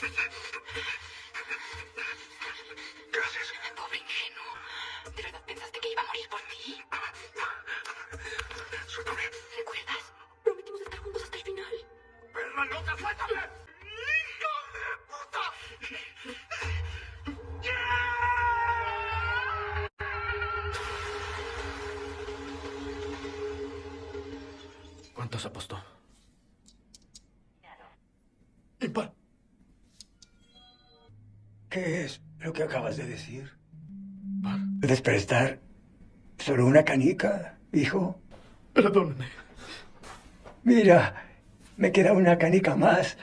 ¿Qué haces? Pobre ingenuo. ¿De verdad pensaste que iba a morir por ti? Suéltame. ¿Recuerdas? Prometimos estar juntos hasta el final. ¡Perra loca, suéltame! ¡Hijo de puta! ¿Cuántos apostó? ¿Qué es lo que acabas de decir? Par. ¿Puedes prestar solo una canica, hijo? Perdóname. Mira, me queda una canica más.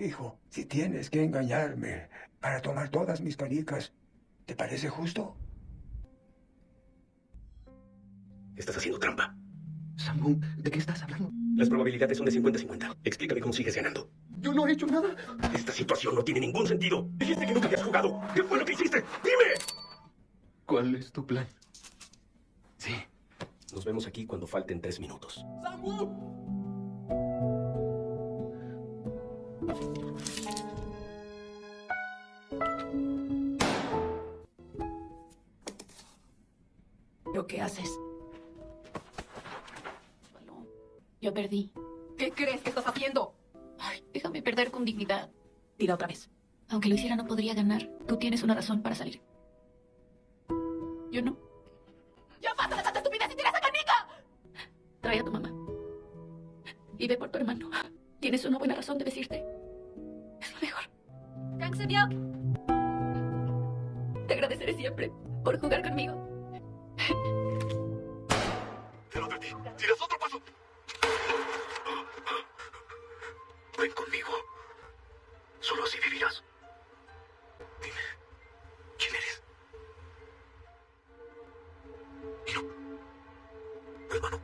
Hijo, si tienes que engañarme para tomar todas mis canicas, ¿te parece justo? Estás haciendo trampa. Samu, ¿de qué estás hablando? Las probabilidades son de 50-50. Explícame cómo sigues ganando. Yo no he hecho nada. Esta situación no tiene ningún sentido. Dijiste que nunca habías jugado. ¿Qué fue lo que hiciste? ¡Dime! ¿Cuál es tu plan? Sí. Nos vemos aquí cuando falten tres minutos. ¿Pero qué haces? Bueno, yo perdí. ¿Qué crees que estás haciendo? Ay, déjame perder con dignidad. Tira otra vez. Aunque lo hiciera, no podría ganar. Tú tienes una razón para salir. Yo no. ¡Ya basta de tanta estupidez y tira esa canica! Trae a tu mamá. Y ve por tu hermano. Tienes una buena razón de vestirte. Es lo mejor. Te agradeceré siempre por jugar conmigo. Te lo advertí. ¡Tiras otro paso! Ven conmigo. Solo así vivirás. Dime, ¿quién eres? Y no. Hermano,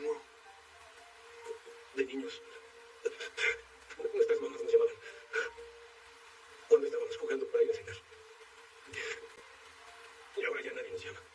Samu, de niños, nuestras mamás nos llamaban cuando estábamos jugando para ir a cenar. Y ahora ya nadie nos llama.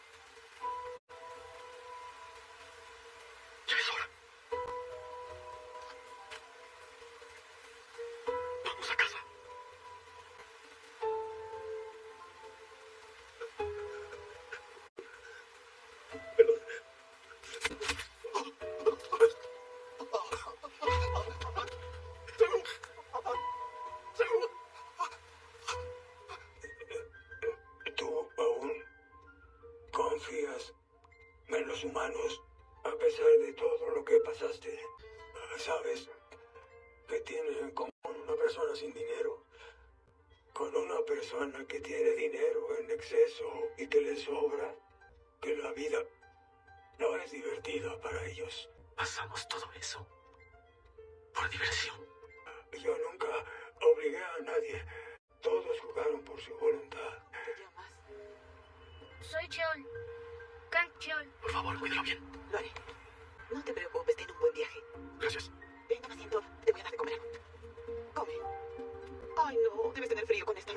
Confías en los humanos a pesar de todo lo que pasaste? ¿Sabes que tiene en común una persona sin dinero con una persona que tiene dinero en exceso y que le sobra? Que la vida no es divertida para ellos. Pasamos todo eso por diversión. Por favor, cuídalo bien. Lo haré. No te preocupes, ten un buen viaje. Gracias. Ven, toma asiento. Te voy a dar de comer. Come. Ay, no. Debes tener frío con esta